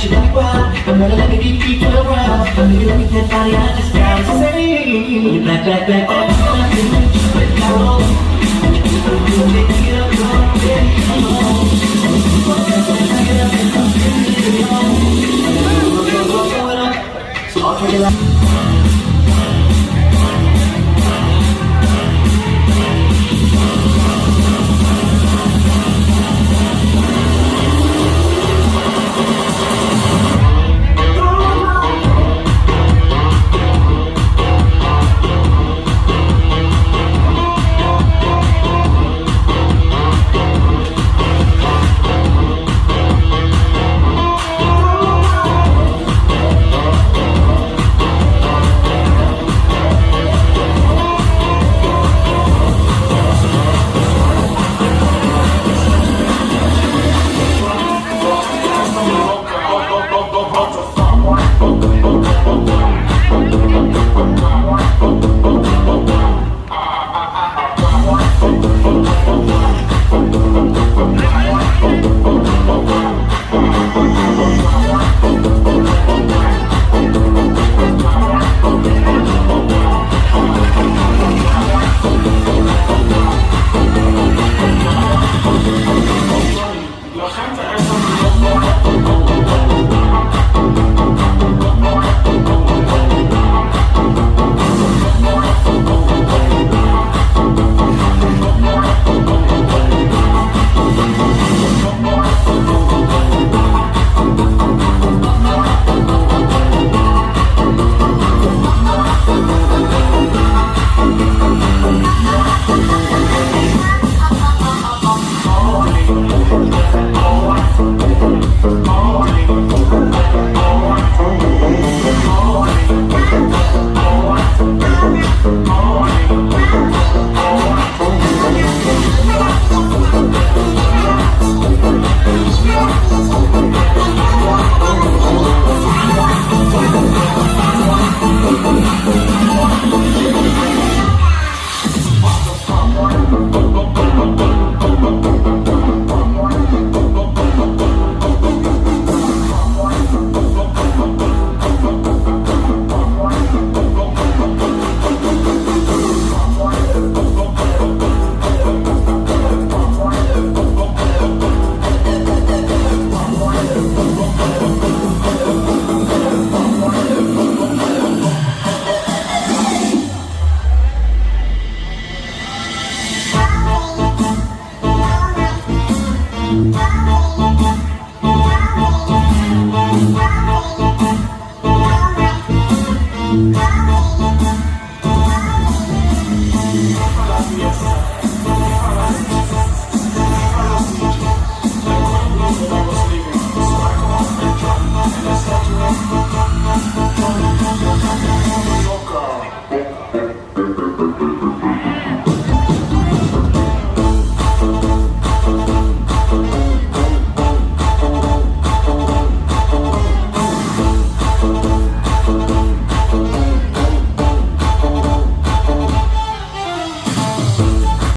got you like wild. I'm gonna let me be people around. You look at that body, I just gotta say, you back, back, back. So I'll take it like. Bye.